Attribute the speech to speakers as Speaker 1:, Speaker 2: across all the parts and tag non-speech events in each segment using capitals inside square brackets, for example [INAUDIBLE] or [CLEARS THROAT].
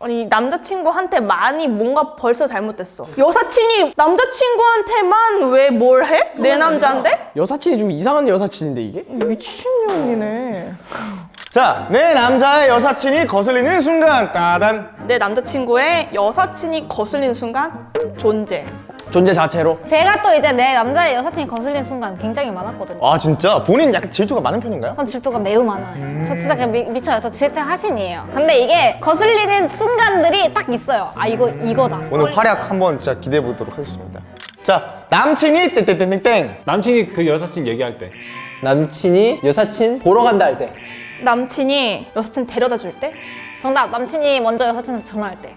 Speaker 1: 아니 남자친구한테 많이 뭔가 벌써 잘못됐어 여사친이 남자친구한테만 왜 뭘 해? 내 남자인데?
Speaker 2: 여사친이 좀 이상한 여사친인데 이게?
Speaker 1: 미친년이네
Speaker 3: 자, 내 남자의 여사친이 거슬리는 순간 따단
Speaker 1: 내 남자친구의 여사친이 거슬리는 순간 존재
Speaker 2: 존재 자체로
Speaker 4: 제가 또 이제 내 남자의 여사친이 거슬리는 순간 굉장히 많았거든요.
Speaker 3: 아 진짜? 본인 약간 질투가 많은 편인가요?
Speaker 4: 전 질투가 매우 많아요. 저 진짜 그냥 미, 미쳐요. 저 질투 하신이에요. 근데 이게 거슬리는 순간들이 딱 있어요. 아 이거 이거다.
Speaker 3: 오늘 활약 한번 진짜 기대해 보도록 하겠습니다 자, 남친이 땡땡땡땡땡
Speaker 5: 남친이 그 여사친 얘기할 때
Speaker 2: 남친이 여사친 보러 간다 할 때
Speaker 1: 남친이 여사친 데려다 줄 때?
Speaker 4: 정답. 남친이 먼저 여사친한테 전화할 때.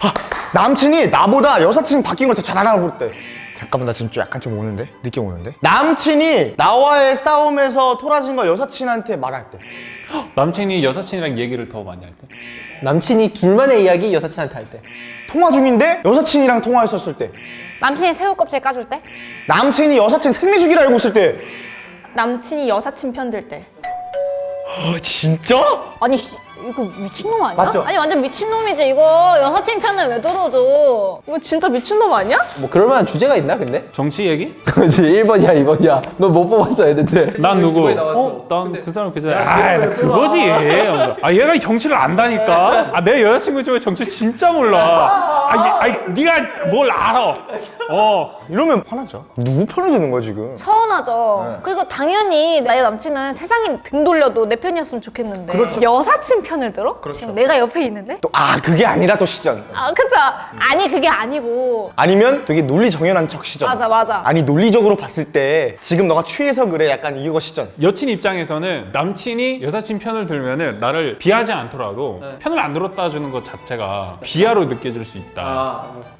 Speaker 3: 아, 남친이 나보다 여사친 바뀐 걸 더 잘 알아볼 때 잠깐만 나 지금 좀 약간 좀 오는데? 느낌 오는데? 남친이 나와의 싸움에서 토라진 걸 여사친한테 말할 때
Speaker 5: 남친이 여사친이랑 얘기를 더 많이 할 때
Speaker 2: 남친이 둘만의 이야기 여사친한테 할 때
Speaker 3: 통화 중인데 여사친이랑 통화했었을 때
Speaker 4: 남친이 새우 껍질 까줄 때.
Speaker 3: 남친이 여사친 생리주기를 알고 있을 때
Speaker 1: 남친이 여사친 편들 때
Speaker 3: 아, 진짜?
Speaker 4: 아니 씨, 이거 미친놈 아니야?
Speaker 3: 맞죠?
Speaker 4: 아니 완전 미친놈이지 이거 여사친 편을 왜 들어줘?
Speaker 1: 이거 진짜 미친놈 아니야?
Speaker 2: 뭐 그럴 만한 주제가 있나 근데? [LAUGHS]
Speaker 5: 정치 얘기? [LAUGHS]
Speaker 2: 그렇지 1번이야 2번이야 너 못 뽑았어 했는데
Speaker 5: 난 누구?
Speaker 2: 어?
Speaker 5: 난 그 사람 그 사람 아, 나 그거지 아 얘가 정치를 안다니까 아 내 여자친구 중에 정치 진짜 몰라 아, 얘, 아 네가 뭘 알아? 어.
Speaker 3: 이러면 화나죠. 누구 편을 드는 거야 지금?
Speaker 4: 서운하죠.
Speaker 3: 네.
Speaker 4: 그리고 당연히 나의 남친은 세상이 등 돌려도 내 편이었으면 좋겠는데.
Speaker 3: 그렇죠.
Speaker 4: 여사친 편을 들어? 지금 내가 옆에 있는데?
Speaker 3: 또 아 그게 아니라 또 시전.
Speaker 4: 아 그쵸? 아니 그게 아니고.
Speaker 3: 아니면 되게 논리 정연한 척 시전.
Speaker 4: 맞아 맞아.
Speaker 3: 아니 논리적으로 봤을 때 지금 너가 취해서 그래 약간 이거 시전.
Speaker 5: 여친 입장에서는 남친이 여사친 편을 들면은 나를 비하지 않더라도 편을 안 들었다 주는 것 자체가 비하로 느껴질 수 있다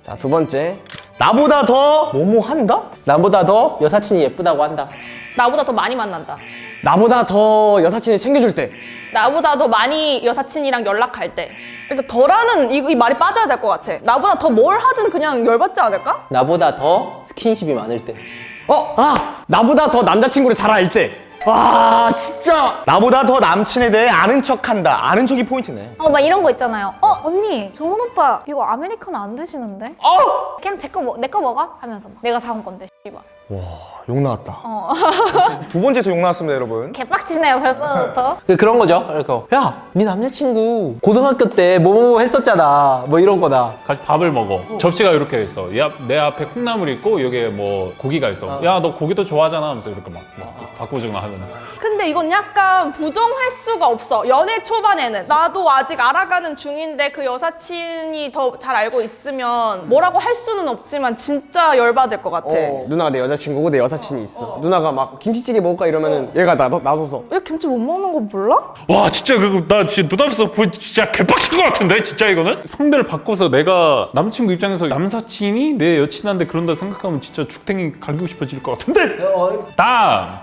Speaker 2: 자 두 번째
Speaker 3: 나보다 더 뭐뭐 한다?
Speaker 2: 나보다 더 여사친이 예쁘다고 한다
Speaker 1: 나보다 더 많이 만난다
Speaker 2: 나보다 더 여사친이 챙겨줄 때
Speaker 1: 나보다 더 많이 여사친이랑 연락할 때 일단 더라는 이, 이 말이 빠져야 될 것 같아 나보다 더 뭘 하든 그냥 열받지 않을까?
Speaker 2: 나보다 더 스킨십이 많을 때 어? 아! 나보다 더 남자친구를 잘 알 때 와 진짜
Speaker 3: 나보다 더 남친에 대해 아는 척한다 아는 척이 포인트네
Speaker 4: 어 막 이런 거 있잖아요 어 언니 정훈 오빠 이거 아메리카노 안 드시는데?
Speaker 3: 어!
Speaker 4: 그냥 제거 먹, 내거 먹어? 하면서 막 내가 사온 건데 씨발
Speaker 3: 욕 나왔다.
Speaker 4: 어. [LAUGHS]
Speaker 3: 두 번째에서 욕 나왔습니다 여러분.
Speaker 4: 개빡치네요 벌써부터.
Speaker 2: 그 그런 거죠. 이렇게 야 네 남자친구 고등학교 때 뭐뭐 했었잖아. 뭐 이런 거다.
Speaker 5: 같이 밥을 먹어. 접시가 이렇게 있어. 야, 내 앞에 콩나물 있고 여기에 뭐 고기가 있어. 야 너 고기도 좋아하잖아 하면서 이렇게 막, 막 바꿔주거나 하면
Speaker 1: 근데 이건 약간 부정할 수가 없어. 연애 초반에는. 나도 아직 알아가는 중인데 그 여사친이 더 잘 알고 있으면 뭐라고 할 수는 없지만 진짜 열받을 것 같아.
Speaker 2: 어, 누나가 내 여자 친구고 내 여사친이 있어. 누나가 막 김치찌개 먹을까 이러면은 얘가 나, 나서서.
Speaker 1: 왜 김치 못 먹는 거 몰라?
Speaker 5: 와 진짜 그거 나 진짜 눈앞에서 보 진짜 개빡친 것 같은데 진짜 이거는? 성별을 바꿔서 내가 남친구 입장에서 남사친이 내 여친한테 그런다 생각하면 진짜 죽탱이 갈기고 싶어질 것 같은데? 다음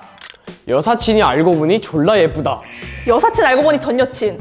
Speaker 2: 여사친이 알고 보니 졸라 예쁘다.
Speaker 1: 여사친 알고 보니 전 여친.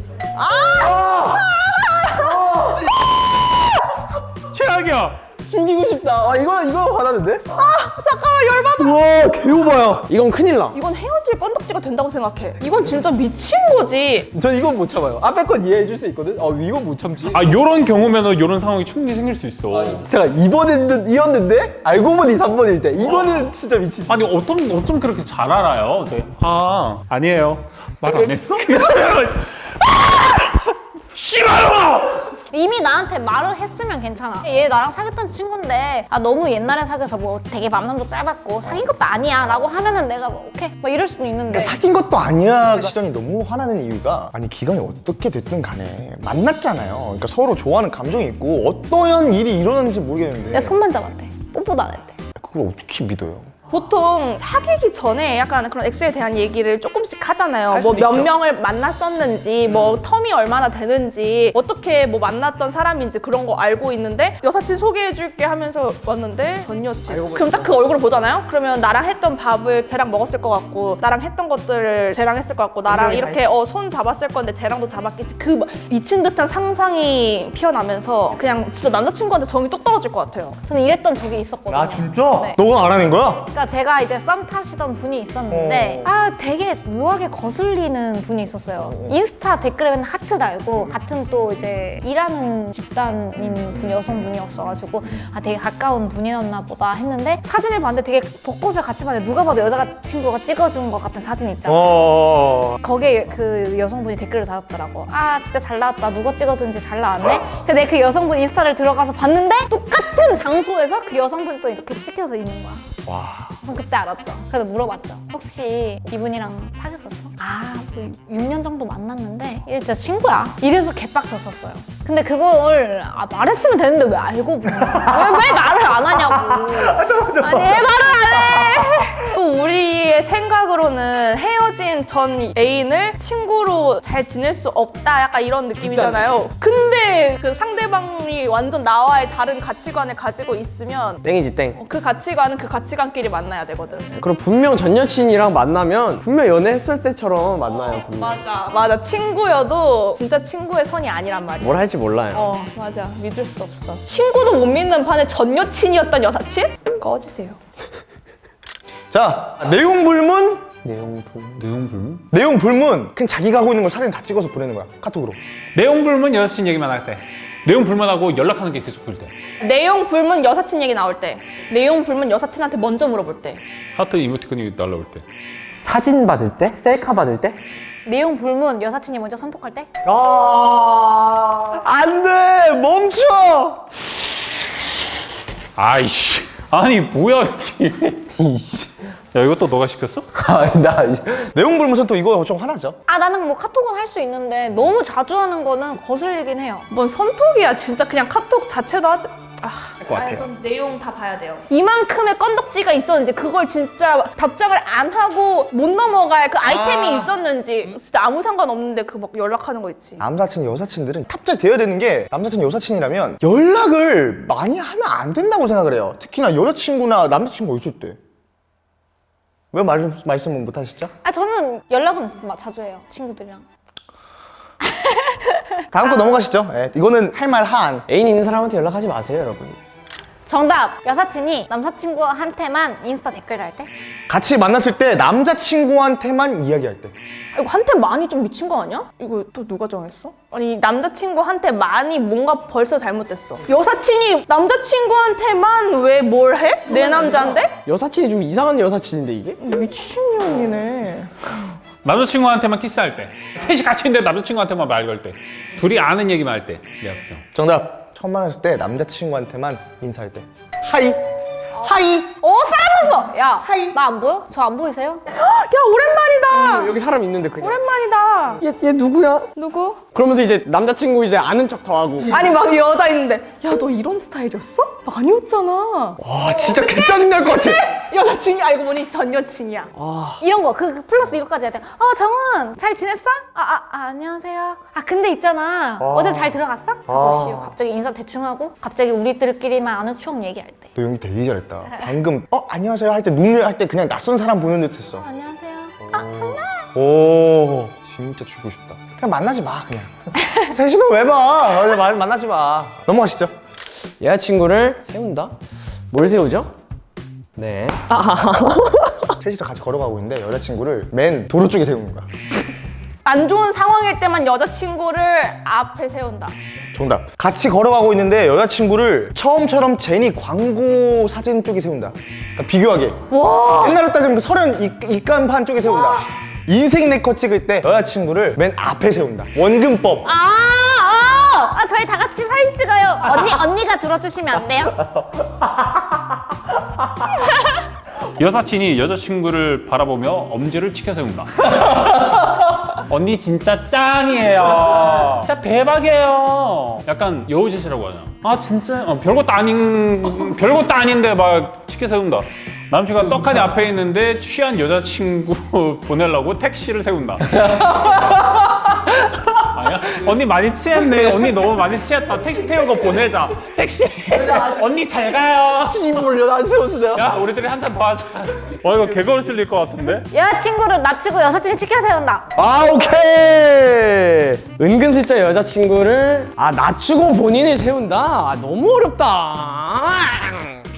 Speaker 5: 최악이야
Speaker 2: 죽이고 싶다 아 이거 이거 화나는데?
Speaker 1: 잠깐만 열받아
Speaker 2: 우와 개오바야 이건 큰일 나
Speaker 1: 이건 헤어질 건덕지가 된다고 생각해 이건 진짜 미친 거지
Speaker 2: 전 이건 못 참아요. 앞에 건 이해해 줄 수 있거든. 어, 이건 못 참지.
Speaker 5: 아 요런 경우면은 요런 상황이 충분히 생길 수 있어
Speaker 2: 제가 2번이었는데, 이었는데 알고 보니 3번일 때. 이거는 진짜 미치지.
Speaker 5: 아니 어쩜 어쩜 그렇게 잘 알아요 네. 아 아니에요 말 안 했어? [LAUGHS] [LAUGHS] 싫어요
Speaker 4: 이미 나한테 말을 했으면 괜찮아. 얘 나랑 사귀었던 친구인데 아 너무 옛날에 사귀어서 뭐 되게 만남도 짧았고 사귄 것도 아니야 라고 하면은 내가 뭐 오케이 막 이럴 수도 있는데.
Speaker 3: 그러니까 사귄 것도 아니야 시전이 너무 화나는 이유가 아니 기간이 어떻게 됐든 간에 만났잖아요. 그러니까 서로 좋아하는 감정이 있고 어떠한 일이 일어났는지 모르겠는데.
Speaker 4: 내 손만 잡았대. 뽀뽀도 안 했대.
Speaker 3: 그걸 어떻게 믿어요?
Speaker 1: 보통 사귀기 전에 약간 그런 엑스에 대한 얘기를 조금씩 하잖아요. 뭐 몇 명을 만났었는지, 뭐 텀이 얼마나 되는지, 어떻게 뭐 만났던 사람인지 그런 거 알고 있는데 여사친 소개해줄게 하면서 왔는데 전 여친. 그럼 딱 그 얼굴을 보잖아요. 그러면 나랑 했던 밥을 쟤랑 먹었을 것 같고, 나랑 했던 것들을 쟤랑 했을 것 같고, 나랑 이렇게 어, 손 잡았을 건데 쟤랑도 잡았겠지. 그막 미친 듯한 상상이 피어나면서 그냥 진짜 남자친구한테 정이 뚝 떨어질 것 같아요.
Speaker 4: 저는 이랬던 적이 있었거든요
Speaker 3: 진짜?
Speaker 4: 네.
Speaker 3: 너가 알아낸 거야?
Speaker 4: 그러니까 제가 이제 썸 타시던 분이 있었는데
Speaker 3: 어.
Speaker 4: 아 되게 묘하게 거슬리는 분이 있었어요. 인스타 댓글에 맨날 하트 달고 같은 또 이제 일하는 집단인 분 여성분이었어가지고 아 되게 가까운 분이었나 보다 했는데 사진을 봤는데 되게 벚꽃을 같이 봤는데 누가 봐도 여자 친구가 찍어준 것 같은 사진 있잖아.
Speaker 3: 어.
Speaker 4: 거기에 그 여성분이 댓글을 달았더라고. 아 진짜 잘 나왔다. 누가 찍어준지 잘 나왔네. 근데 그 여성분 인스타를 들어가서 봤는데 똑같은 장소에서 그 여성분이 또 이렇게 찍혀서 있는 거야.
Speaker 3: 와.
Speaker 4: 그래서 그때 알았죠. 그래서 물어봤죠. 혹시 이분이랑 사귀었었어? 아, 뭐 6년 정도 만났는데 얘 진짜 친구야. 이래서 개빡쳤었어요. 근데 그걸 아, 말했으면 되는데 왜 알고 보냐. 왜, 왜 말을 안 하냐고. [LAUGHS] 아니 왜 말을 안 해?
Speaker 1: 또 우리의 생각으로는 헤어진 전 애인을 친구로 잘 지낼 수 없다 약간 이런 느낌이잖아요. 근데 그 상대방이 완전 나와의 다른 가치관을 가지고 있으면
Speaker 2: 땡이지 땡.
Speaker 1: 그 가치관은 그 가치관끼리 만나야 되거든.
Speaker 2: 그럼 분명 전 여친이랑 만나면 분명 연애했을 때처럼 만나요. 분명.
Speaker 1: 맞아. 맞아. 친구여도 진짜 친구의 선이 아니란 말이야.
Speaker 2: 뭘 할지 몰라요.
Speaker 1: 어, 맞아. 믿을 수 없어. 친구도 못 믿는 판에 전 여친이었던 여사친? 꺼지세요.
Speaker 3: 자, 내용 불문?
Speaker 2: 내용 불문.
Speaker 5: 내용 불문?
Speaker 3: 내용 불문. 그냥 자기가 하고 있는 걸 사진 다 찍어서 보내는 거야. 카톡으로.
Speaker 5: 내용 불문 여자친 얘기만 할 때. 내용 불문하고 연락하는 게 계속 보일 때.
Speaker 1: 내용 불문 여사친 얘기 나올 때. 내용 불문 여사친한테 먼저 물어볼 때.
Speaker 5: 하트 이모티콘이 날라올 때.
Speaker 2: 사진 받을 때? 셀카 받을 때?
Speaker 4: 내용 불문 여사친이 먼저 선톡할 때?
Speaker 2: 아, 안 돼! 멈춰!
Speaker 5: 아이씨. 아니 뭐야 이게.
Speaker 2: 이씨. [LAUGHS]
Speaker 5: 야 이것도 너가 시켰어?
Speaker 2: 아, 나.
Speaker 3: 내용 불문 선또 이거 좀 화나죠?
Speaker 4: 아 나는 뭐 카톡은 할 수 있는데 너무 자주 하는 거는 거슬리긴 해요.
Speaker 1: 뭔 선톡이야. 진짜 그냥 카톡 자체도 하지. 아,
Speaker 2: 것 같아요.
Speaker 1: 아니, 전 내용 다 봐야 돼요. 이만큼의 건덕지가 있었는지 그걸 진짜 답장을 안 하고 못 넘어갈 그 아이템이 있었는지 진짜 아무 상관 없는데 그 막 연락하는 거 있지.
Speaker 3: 남사친, 여사친들은 탑재되어야 되는 게 남사친, 여사친이라면 연락을 많이 하면 안 된다고 생각을 해요. 특히나 여자친구나 남자친구가 있을 때. 왜 말, 말씀을 못 하시죠?
Speaker 4: 아 저는 연락은 막 자주 해요 친구들이랑.
Speaker 3: 다음 거 넘어가시죠. 예, 이거는 할 말 한.
Speaker 2: 애인 있는 사람한테 연락하지 마세요, 여러분.
Speaker 4: 정답 여사친이 남사친구한테만 인스타 댓글 할 때?
Speaker 3: 같이 만났을 때 남자친구한테만 이야기할 때.
Speaker 1: 이거 한테 많이 좀 미친 거 아니야? 이거 또 누가 정했어? 아니 남자친구한테 많이 뭔가 벌써 잘못됐어. 여사친이 남자친구한테만 왜 뭘 해? 내 남자인데?
Speaker 2: 여사친이 좀 이상한 여사친인데, 이게?
Speaker 1: 미친년이네.
Speaker 5: 남자친구한테만 키스할 때. 셋이 같이 있는데 남자친구한테만 말 걸 때. 둘이 아는 얘기만 할 때. 내 앞에서.
Speaker 3: 정답. 처음 만났을 때 남자친구한테만 인사할 때. 하이. 하이.
Speaker 4: 어 사라졌어! 야 나 안 보여? 저 안 보이세요? [GASPS]
Speaker 1: 야 오랜만이다.
Speaker 2: 여기 사람 있는데, 그냥.
Speaker 1: 오랜만이다.
Speaker 2: 얘, 얘 누구야?
Speaker 1: 누구?
Speaker 2: 그러면서 이제 남자친구 이제 아는 척 더 하고.
Speaker 1: 아니 막 여자 있는데 야 너 이런 스타일이었어? 많이 웃잖아.
Speaker 2: 와, 진짜 개 짜증 날 것 같아.
Speaker 1: 여사친이 알고 보니 전 여친이야.
Speaker 4: 이런 거, 그, 그 플러스 이것까지 해야 돼. 어, 정은, 잘 지냈어? 아, 아, 아, 안녕하세요. 아, 근데 있잖아. 어제 잘 들어갔어? 하고, 씨, 갑자기 인사 대충 하고, 갑자기 우리들끼리만 아는 추억 얘기할 때.
Speaker 3: 너 연기 되게 잘했다. 방금 어 안녕하세요 할 때 눈을 할 때 그냥 낯선 사람 보는 듯 했어.
Speaker 4: 안녕하세요. 아, 정말?
Speaker 3: 오 진짜 죽고 싶다. 그냥 만나지 마 그냥. [LAUGHS] 셋이서 왜 봐? 그냥 만- 만나지 마. 넘어가시죠.
Speaker 2: 여자친구를 세운다? 뭘 세우죠? 네.
Speaker 3: 셋이서 같이 걸어가고 있는데 여자친구를 맨 도로 쪽에 세우는 거야.
Speaker 1: 안 좋은 상황일 때만 여자친구를 앞에 세운다.
Speaker 3: 정답. 같이 걸어가고 있는데 여자친구를 처음처럼 제니 광고 사진 쪽에 세운다. 그러니까 비교하게. 옛날로 따지면 그 서른 이- 입간판 쪽에 세운다. 인생 네컷 찍을 때 여자친구를 맨 앞에 세운다. 원근법.
Speaker 4: 아, 아! 아, 저희 다 같이 사진 찍어요. 언니, 언니가 들어주시면 안 돼요? [LAUGHS]
Speaker 5: 여사친이 여자친구를 바라보며 엄지를 치켜 세운다. [LAUGHS] 언니 진짜 짱이에요. 진짜 대박이에요. 약간 여우짓이라고 하잖아. 아 진짜 어, 별것도 아닌 별것도 아닌데 막 치켜 세운다. 남친과 떡하니 앞에 있는데 취한 여자친구 [LAUGHS] 보내려고 택시를 세운다. [LAUGHS] 아니야? 언니 많이 취했네. 언니 너무 많이 취했다. 택시 태우고 보내자. 택시. [LAUGHS] 언니 잘 가요.
Speaker 3: 여자 안 돼요?
Speaker 5: 야, 우리들이 한잔 더 하자. 어, 이거 개걸 쓸릴 것 같은데?
Speaker 4: 여자친구를 낮추고 여사친이 치켜 세운다.
Speaker 3: 아 오케이.
Speaker 2: 은근슬쩍 여자친구를 아 낮추고 본인을 세운다? 아, 너무 어렵다.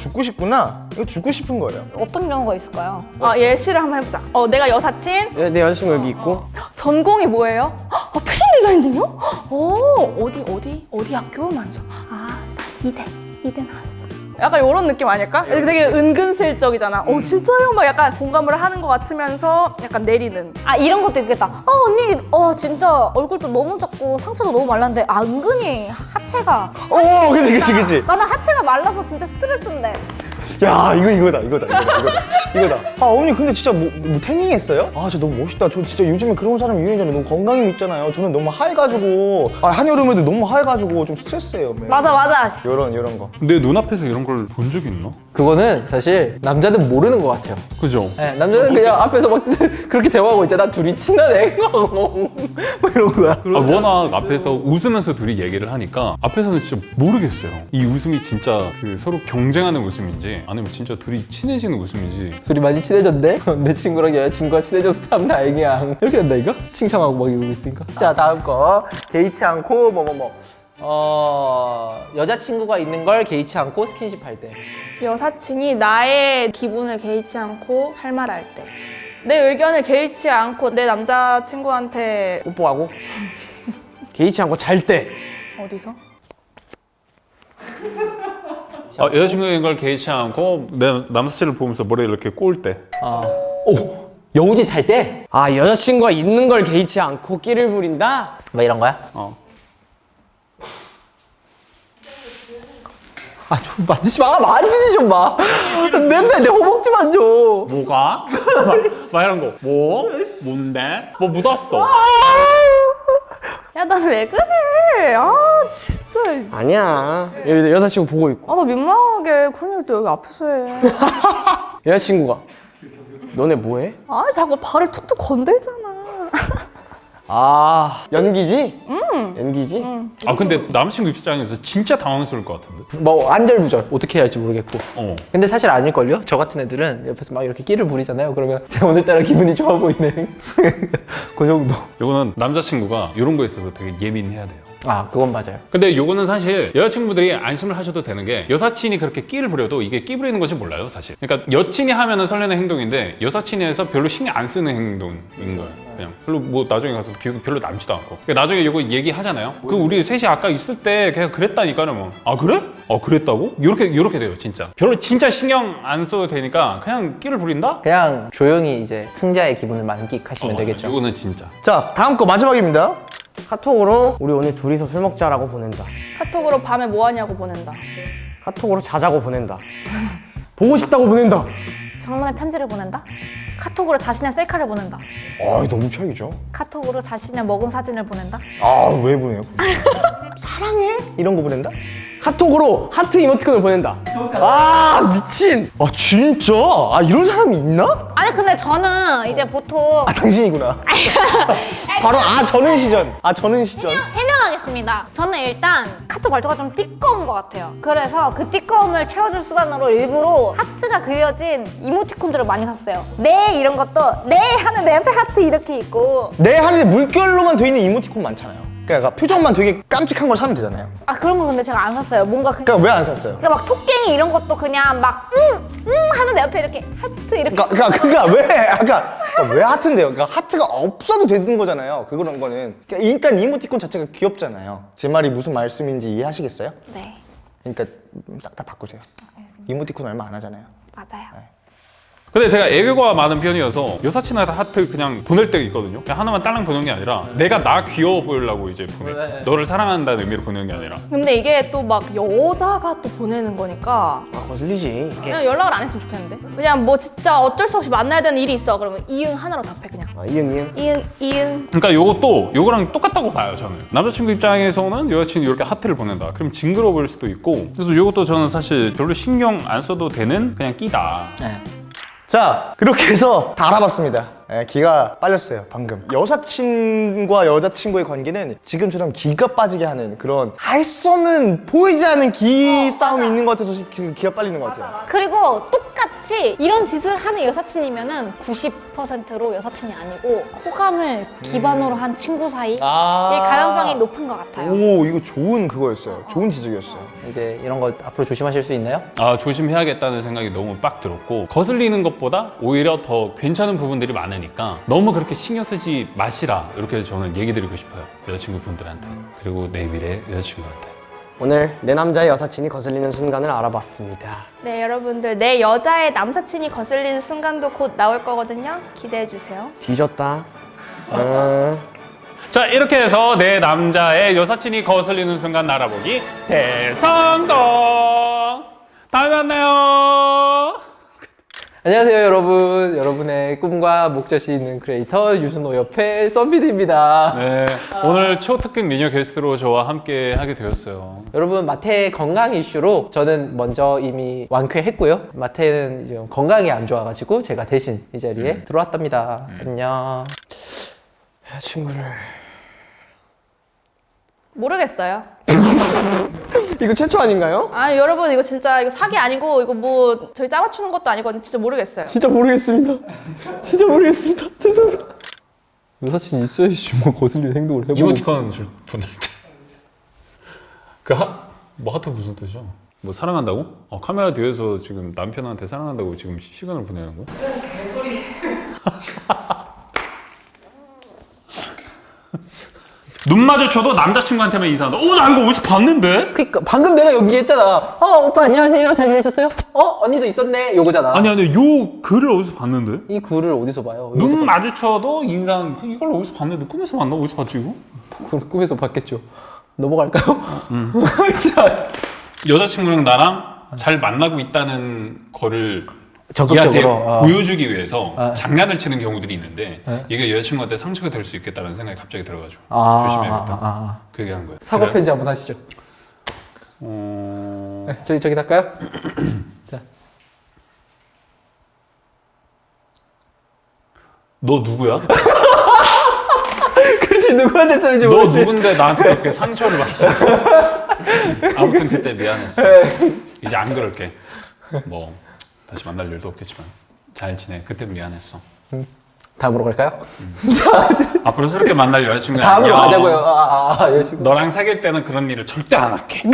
Speaker 3: 죽고 싶구나. 이거 죽고 싶은 거예요.
Speaker 4: 어떤 경우가 있을까요?
Speaker 1: 아 예시를 한번 해보자. 어 내가 여사친
Speaker 2: 내, 내 여자친구 여기 있고
Speaker 1: 전공이 뭐예요? 어, 패션 디자이너요? 오 어디 어디 어디 학교 말이죠. 아 이대 이대 나왔어. 약간 이런 느낌 아닐까? 되게 은근슬쩍이잖아. 어 진짜요? 막 약간 공감을 하는 것 같으면서 약간 내리는.
Speaker 4: 아 이런 것도 있겠다. 어 언니 어 진짜 얼굴도 너무 작고 상처도 너무 말랐는데 아 은근히 하체가
Speaker 3: 어, 그치, 그치, 그치.
Speaker 4: 나는 하체가 말라서 진짜 스트레스인데
Speaker 3: 야, 이거 이거다, 이거다, 이거다, 이거다. 이거다. 아, 어머니 근데 진짜 뭐, 뭐 태닝 했어요? 아, 진짜 너무 멋있다. 저 진짜 요즘에 그런 사람 유행이잖아요. 너무 건강이 있잖아요. 저는 너무 하얘가지고, 아, 한여름에도 너무 하얘가지고 좀 스트레스예요. 매일.
Speaker 4: 맞아 맞아.
Speaker 3: 요런, 요런 거.
Speaker 5: 내 눈앞에서 이런 걸 본 적이 있나?
Speaker 2: 그거는 사실 남자는 모르는 것 같아요.
Speaker 5: 그죠?
Speaker 2: 네, 남자는 그냥 앞에서 막 [LAUGHS] 그렇게 대화하고 있잖아. 둘이 친하네 뭐 이런 거야.
Speaker 5: 아, 워낙 앞에서 웃으면서 둘이 얘기를 하니까 앞에서는 진짜 모르겠어요. 이 웃음이 진짜 그 서로 경쟁하는 웃음인지 아니면 진짜 둘이 친해지는 웃음인지.
Speaker 2: 둘이 많이 친해졌네? [LAUGHS] 내 친구랑 여자친구가 친해져서 참 다행이야. 이렇게 한다 이거? 칭찬하고 막 이러고 있으니까. 자 다음 거. 개의치 않고 뭐뭐뭐 어... 여자친구가 있는 걸 개의치 않고 스킨십 할 때
Speaker 1: 여사친이 나의 기분을 개의치 않고 할 말 할 때. 내 의견을 개의치 않고 내 남자친구한테
Speaker 2: 뽀뽀하고 [LAUGHS] 개의치 않고 잘 때
Speaker 1: 어디서?
Speaker 5: 아, 여자친구인 걸 개의치 않고 내 남사친을 보면서 머리를 이렇게 꼬을 때
Speaker 2: 아. 오! 여우짓 할 때?
Speaker 6: 아 여자친구가 있는 걸 개의치 않고 끼를 부린다?
Speaker 2: 뭐 이런 거야?
Speaker 5: 어.
Speaker 2: 아 좀 만지지 마 만지지 좀 마 맨날 내 허벅지 만져
Speaker 5: 뭐가? 막, 막 이런 거 뭐? 뭔데? 뭐 묻었어
Speaker 1: 야, 나는 왜 그래? 아, 진짜.
Speaker 6: 아니야 여기 여자친구 보고 있고
Speaker 1: 아, 나 민망하게. 그런 일도 여기 앞에서 해. [LAUGHS]
Speaker 6: 여자친구가 너네 뭐해?
Speaker 1: 아, 자꾸 발을 툭툭 건들잖아.
Speaker 6: 아 연기지? 응 연기지?
Speaker 5: 아 근데 남자친구 입장에서 진짜 당황스러울 것 같은데?
Speaker 2: 뭐 안절부절. 어떻게 해야 할지 모르겠고.
Speaker 5: 어.
Speaker 2: 근데 사실 아닐걸요? 저 같은 애들은 옆에서 막 이렇게 끼를 부리잖아요. 그러면 [LAUGHS] 오늘따라 기분이 좋아 보이네. [LAUGHS] 그 정도.
Speaker 5: 요거는 남자친구가 이런 거에 있어서 되게 예민해야 돼요
Speaker 2: 아 그건 맞아요.
Speaker 5: 근데 요거는 사실 여자친구들이 안심을 하셔도 되는 게 여사친이 그렇게 끼를 부려도 이게 끼 부리는 것이 몰라요 사실. 그러니까 여친이 하면은 설레는 행동인데 여사친이 해서 별로 신경 안 쓰는 행동인 거예요 그냥. 별로 뭐 나중에 가서 기억이 별로 남지도 않고. 그러니까 나중에 요거 얘기하잖아요. 그 우리 셋이 아까 있을 때 그냥 그랬다니까는 뭐아 그래? 어 그랬다고? 요렇게 요렇게 돼요 진짜. 별로 진짜 신경 안 써도 되니까 그냥 끼를 부린다?
Speaker 2: 그냥 조용히 이제 승자의 기분을 만끽하시면
Speaker 5: 어,
Speaker 2: 되겠죠.
Speaker 5: 요거는 진짜.
Speaker 3: 자, 다음 거 마지막입니다.
Speaker 6: 카톡으로 우리 오늘 둘이서 술 먹자라고 보낸다
Speaker 1: 카톡으로 밤에 뭐 하냐고 보낸다.
Speaker 6: 카톡으로 자자고 보낸다 [LAUGHS] 보고 싶다고 보낸다
Speaker 4: 장문의 편지를 보낸다. 카톡으로 자신의 셀카를 보낸다.
Speaker 3: 아, 너무 최악이죠.
Speaker 4: 카톡으로 자신의 먹은 사진을 보낸다.
Speaker 3: 아, 왜 보내요? [LAUGHS] 사랑해? 이런 거 보낸다?
Speaker 6: 카톡으로 하트 이모티콘을 보낸다 아 미친
Speaker 3: 아, 진짜? 아, 이런 사람이 있나?
Speaker 4: 아니 근데 저는 이제 보통
Speaker 3: 아, 당신이구나. [LAUGHS] 바로, 아, 저는 시전. 아, 저는 시전.
Speaker 4: 해명 하겠습니다. 저는 일단 카톡 말투가 좀 띠꺼운 것 같아요. 그래서 그 띠꺼움을 채워줄 수단으로 일부러 하트가 그려진 이모티콘들을 많이 샀어요. 네 이런 것도 네 하는 내 옆에 하트 이렇게 있고
Speaker 3: 내 하늘에 물결로만 돼 있는 이모티콘 많잖아요. 그러니까 표정만 되게 깜찍한 걸 사면 되잖아요.
Speaker 4: 아 그런 거 근데 제가 안 샀어요. 뭔가 그,
Speaker 3: 그러니까 왜 안 샀어요?
Speaker 4: 그러니까 막 토깽이 이런 것도 그냥 막 응, 응 하는 내 옆에 이렇게 하트 이렇게
Speaker 3: 그러니까, 그러니까, 그러니까 왜, 아까 그러니까 왜 하트인데요? 그러니까 하트가 없어도 되는 거잖아요. 그런 거는. 그러니까 일단 이모티콘 자체가 귀엽잖아요. 제 말이 무슨 말씀인지 이해하시겠어요?
Speaker 4: 네
Speaker 3: 그러니까 싹 다 바꾸세요. 이모티콘 얼마 안 하잖아요.
Speaker 4: 맞아요.
Speaker 5: 근데 제가 애교가 많은 편이어서 여사친한테 하트 그냥 보낼 때가 있거든요. 그냥 하나만 딸랑 보내는 게 아니라 내가 나 귀여워 보이려고 이제 보내.
Speaker 2: 네.
Speaker 5: 너를 사랑한다는 의미로 보내는 게 아니라.
Speaker 1: 근데 이게 또 막 여자가 또 보내는 거니까
Speaker 6: 아 거슬리지
Speaker 1: 그냥 연락을 안 했으면 좋겠는데? 그냥 뭐 진짜 어쩔 수 없이 만나야 되는 일이 있어. 그러면 이응 하나로 답해 그냥.
Speaker 6: 아 이응 이응
Speaker 1: 이응 이응.
Speaker 5: 그러니까 요것도 요거랑 똑같다고 봐요 저는. 남자친구 입장에서는 여자친구 이렇게 하트를 보낸다. 그럼 징그러워 보일 수도 있고. 그래서 요것도 저는 사실 별로 신경 안 써도 되는 그냥 끼다.
Speaker 2: 네.
Speaker 3: 자, 그렇게 해서 다 알아봤습니다. 예, 기가 빨렸어요, 방금. 여사친과 여자친구의 관계는 지금처럼 기가 빠지게 하는 그런 할 수 없는 보이지 않는 기 싸움이 있는 것 같아서 지금 기가 빨리는 것 같아요.
Speaker 4: 그리고 똑같이 이런 짓을 하는 여사친이면 은 90% 100%로 여사친이 아니고 호감을 기반으로 한 친구 사이일
Speaker 2: 아.
Speaker 4: 가능성이 높은 것 같아요.
Speaker 3: 오 이거 좋은 그거였어요. 좋은 지적이었어요.
Speaker 2: 이제 이런 거 앞으로 조심하실 수 있나요?
Speaker 5: 아 조심해야겠다는 생각이 너무 빡 들었고 거슬리는 것보다 오히려 더 괜찮은 부분들이 많 으니까 너무 그렇게 신경 쓰지 마시라 이렇게 저는 얘기 드리고 싶어요 여자친구분들한테 그리고 내 미래 여자친구한테
Speaker 6: 오늘 내 남자의 여사친이 거슬리는 순간을 알아봤습니다.
Speaker 1: 네, 여러분들 내 여자의 남사친이 거슬리는 순간도 곧 나올 거거든요. 기대해 주세요.
Speaker 6: 뒤졌다. 어... [LAUGHS]
Speaker 5: 자 이렇게 해서 내 남자의 여사친이 거슬리는 순간 알아보기 대성공 다음에 만나요
Speaker 2: 안녕하세요 여러분. 여러분의 꿈과 목젖이 있는 크리에이터 유순호 옆에 썬비드입니다.
Speaker 5: 네 오늘 초특급 미녀 게스트로 저와 함께 하게 되었어요.
Speaker 2: 여러분 마태 건강 이슈로 저는 먼저 이미 완쾌했고요. 마태는 건강이 안 좋아가지고 제가 대신 이 자리에 들어왔답니다. 안녕.
Speaker 6: 친구를.
Speaker 1: 모르겠어요. [LAUGHS]
Speaker 6: 이거 최초 아닌가요?
Speaker 1: 아, 여러분 이거 진짜 이거 사기 아니고 이거 뭐 저희 짜맞추는 것도 아니거든요. 진짜 모르겠어요.
Speaker 6: 진짜 모르겠습니다. 진짜 모르겠습니다. 죄송합니다.
Speaker 2: 여사친 있어야지 뭐 거슬리는 행동을 해보고
Speaker 5: 이모티콘 줄 보낼 때그 뭐 하트 무슨 뜻이야? 뭐 사랑한다고? 어, 카메라 뒤에서 지금 남편한테 사랑한다고 지금 시- 시간을 보내는 거? 무슨 개소리 [LAUGHS] 눈 마주쳐도 남자친구한테만 인사한다. 오, 나 이거 어디서 봤는데?
Speaker 2: 그니까 방금 내가 여기 했잖아 어 오빠 안녕하세요 잘 지내셨어요? 어 언니도 있었네 요거잖아
Speaker 5: 아니, 아니, 요 글을 어디서 봤는데?
Speaker 2: 이 글을 어디서 봐요? 여기서
Speaker 5: 눈 마주쳐도 인사한, 그 이걸 어디서 봤는데? 꿈에서 봤나? 어디서 봤지, 이거?
Speaker 2: 봐- 꿈에서 봤겠죠 넘어갈까요? [LAUGHS] 진짜
Speaker 5: 여자친구랑 나랑 잘 만나고 있다는 거를
Speaker 2: 적극적으로, 어.
Speaker 5: 보여주기 위해서
Speaker 2: 어.
Speaker 5: 장난을 치는 경우들이 있는데
Speaker 2: 네.
Speaker 5: 이게 여자친구한테 상처가 될 수 있겠다는 생각이 갑자기 들어가지고
Speaker 2: 아,
Speaker 5: 조심해야겠다.
Speaker 2: 아, 아, 아.
Speaker 5: 그 얘기한 거예요.
Speaker 2: 사고
Speaker 5: 그래?
Speaker 2: 편지 한번 하시죠
Speaker 5: 어...
Speaker 2: 네, 저기 저기 할까요? [CLEARS THROAT] 자
Speaker 5: 너 누구야? [LAUGHS]
Speaker 2: 그렇지 누구한테 쓰는지
Speaker 5: 너
Speaker 2: 모르지
Speaker 5: 누군데 나한테 그렇게 상처를 받았어? [LAUGHS] 아무튼 그때 미안했어. 이제 안 그럴게. 뭐 다시 만날 일도 없겠지만 잘 지내. 그때 미안했어.
Speaker 2: 다음으로 갈까요? [LAUGHS]
Speaker 5: 앞으로 새롭게 만날 여자친구
Speaker 2: 다음으로 가자고요 아, 아, 아, 여자친구
Speaker 5: 너랑 사귈 때는 그런 일을 절대 안 할게. [LAUGHS]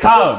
Speaker 5: 다음